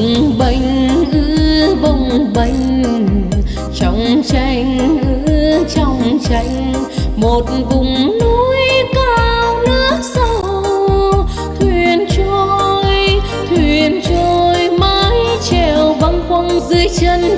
bông bềnh, ư bông bềnh, trong tranh, ư trong tranh, một vùng núi cao nước sâu. Thuyền trôi thuyền trôi mái treo băng khoăng dưới chân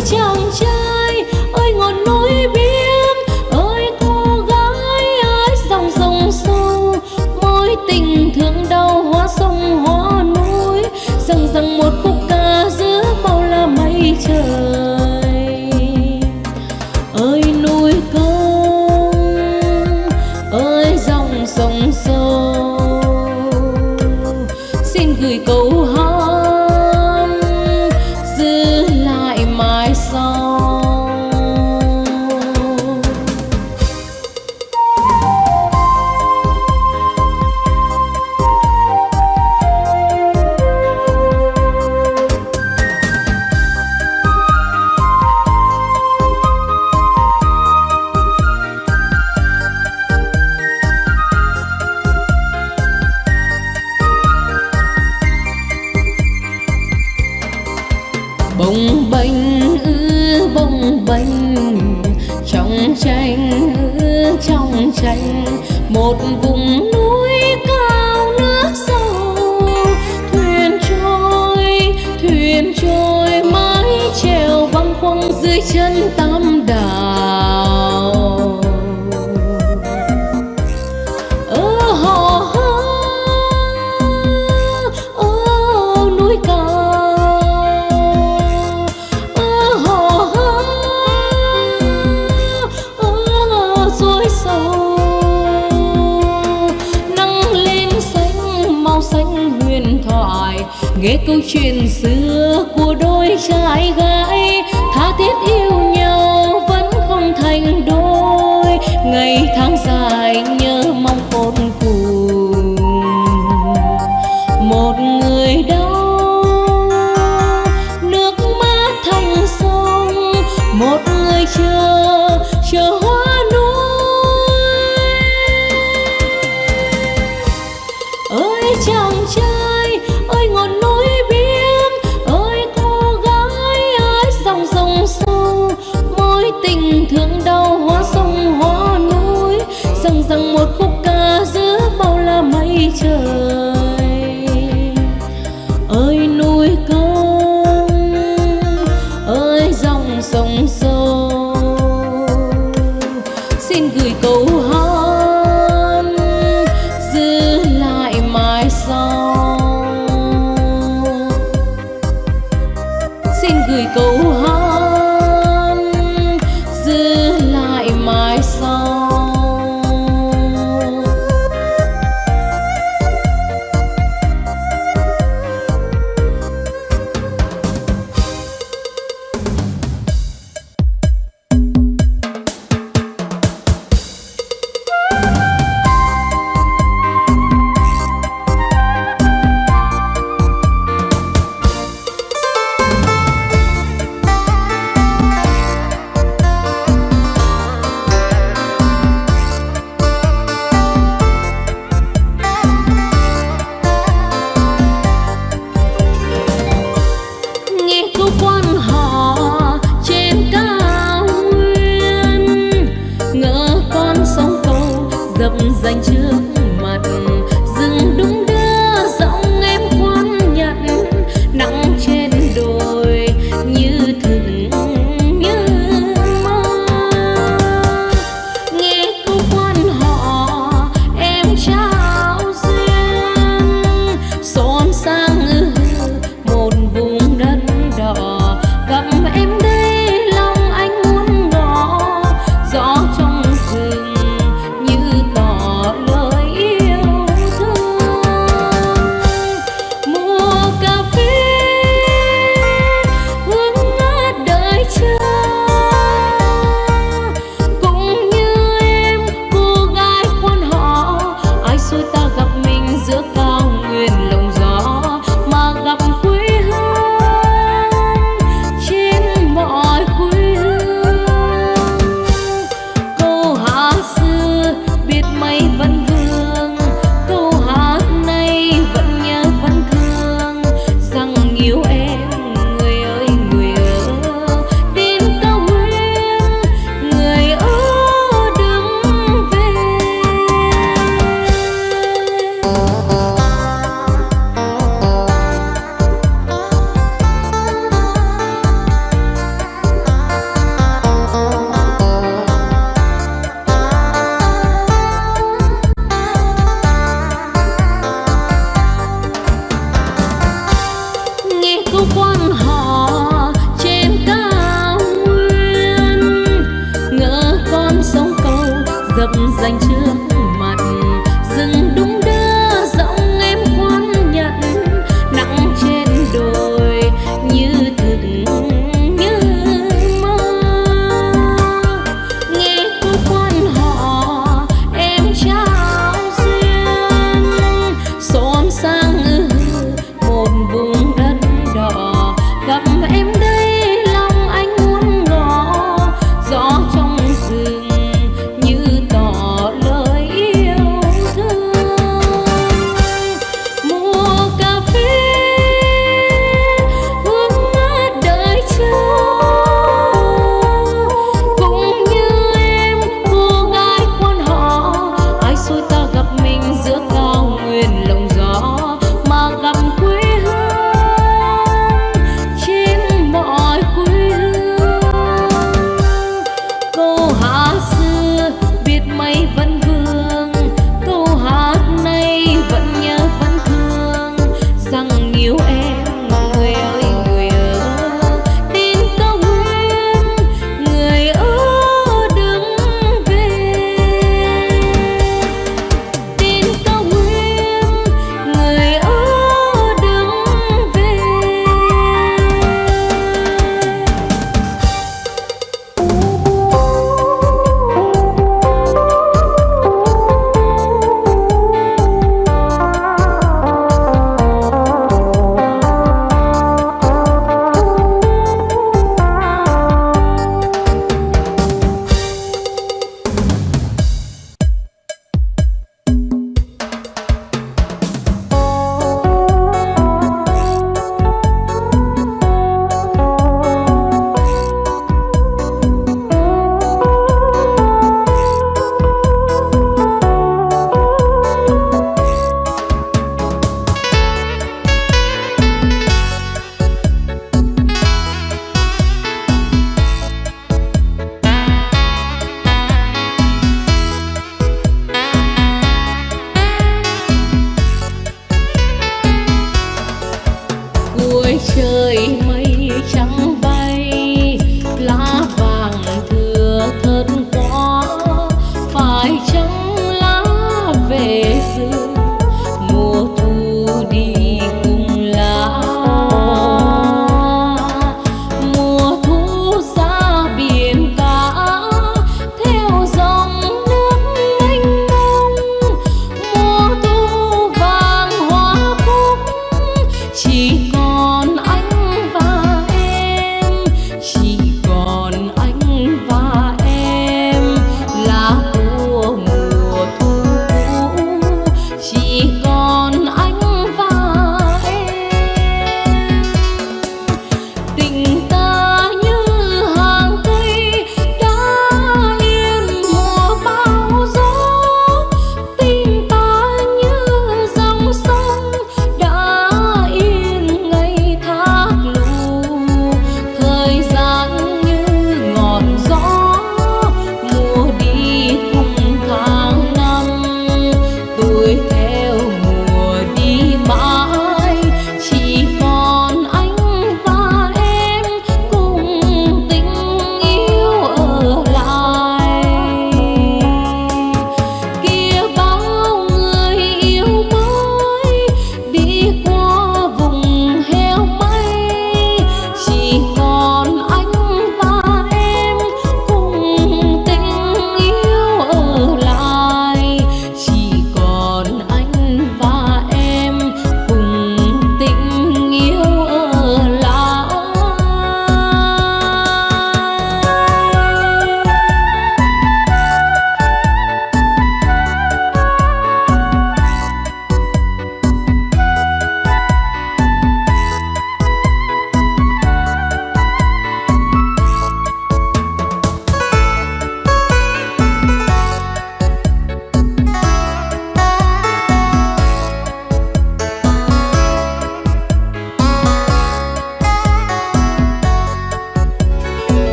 Tchau. Câu chuyện xưa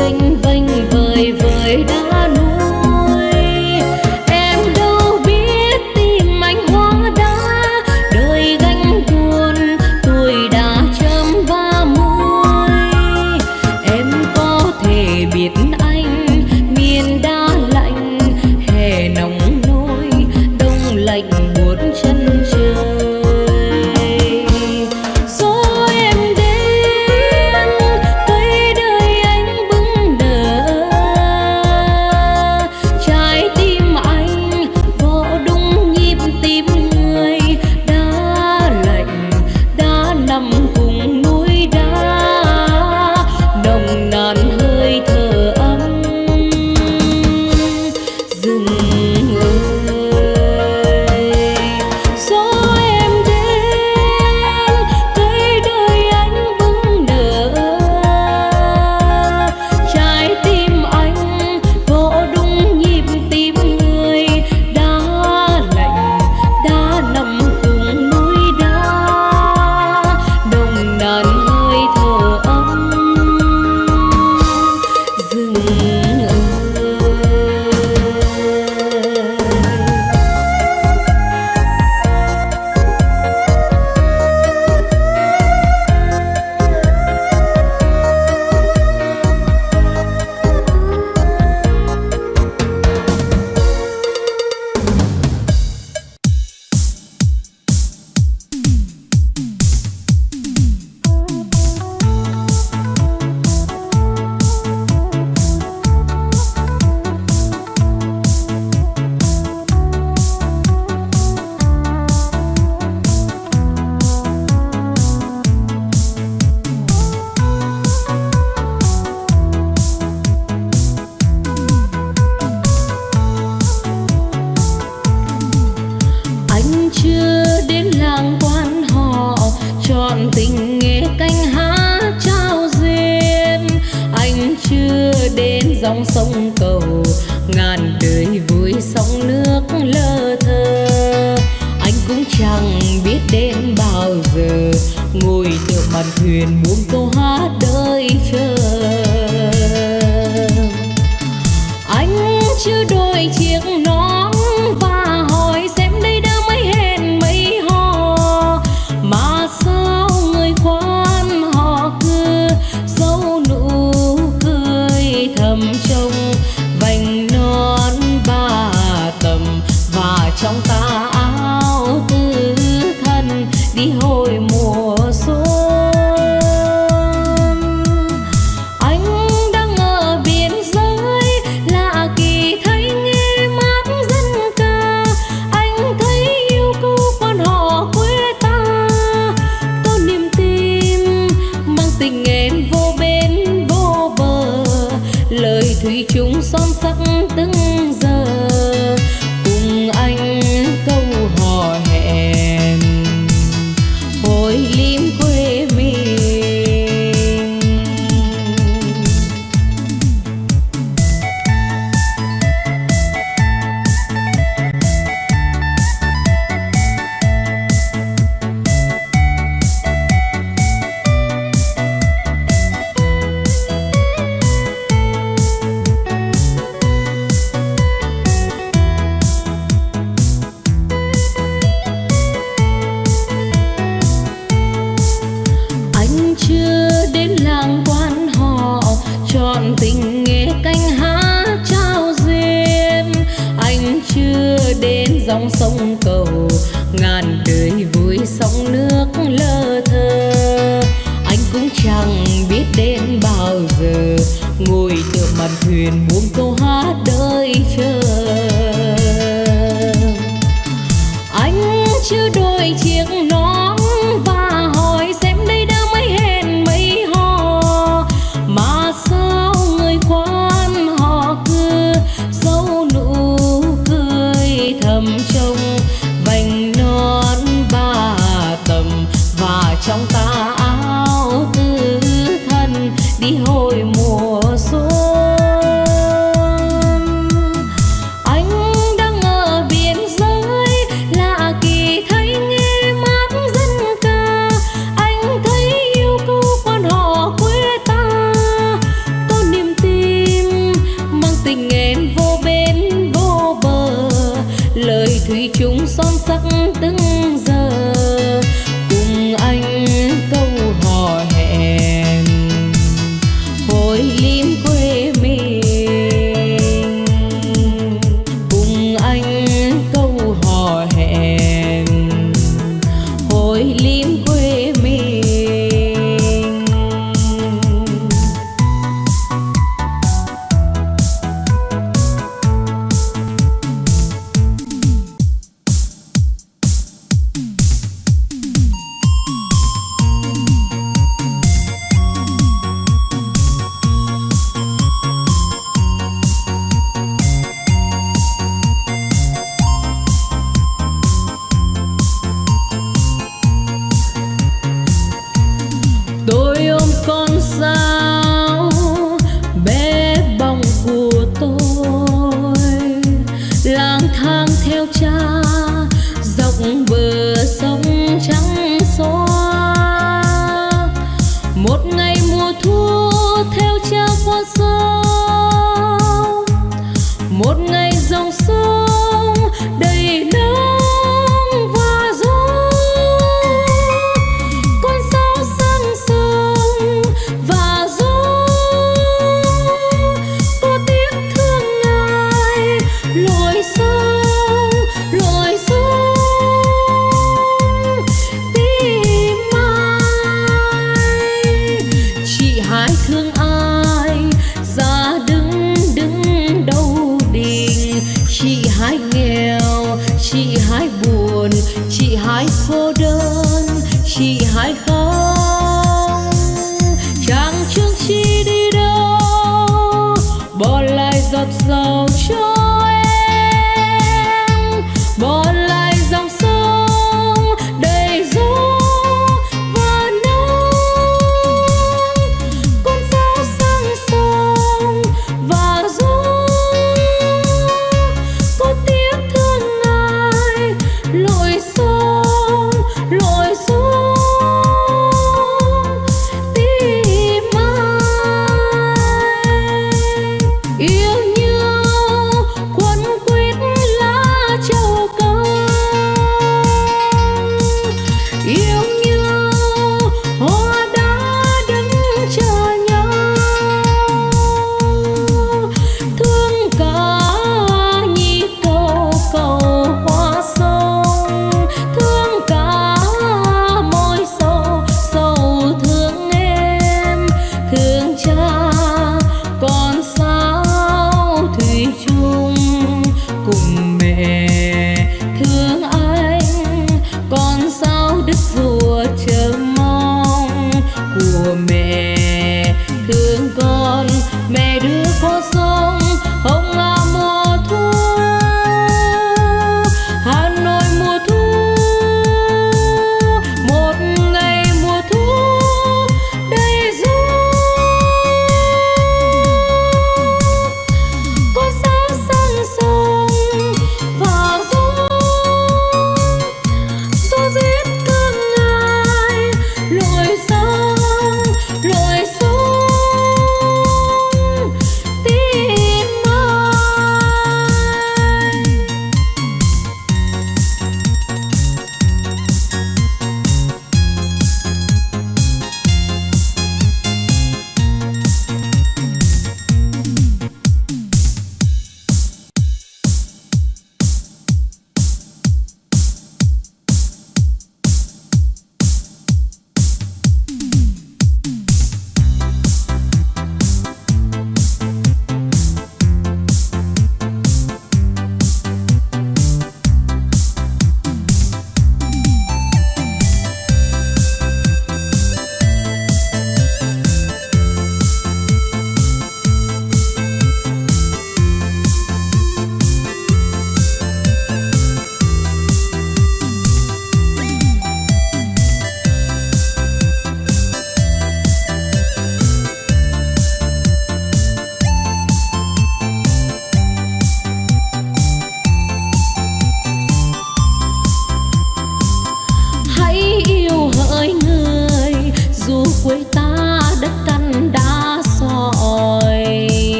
sinh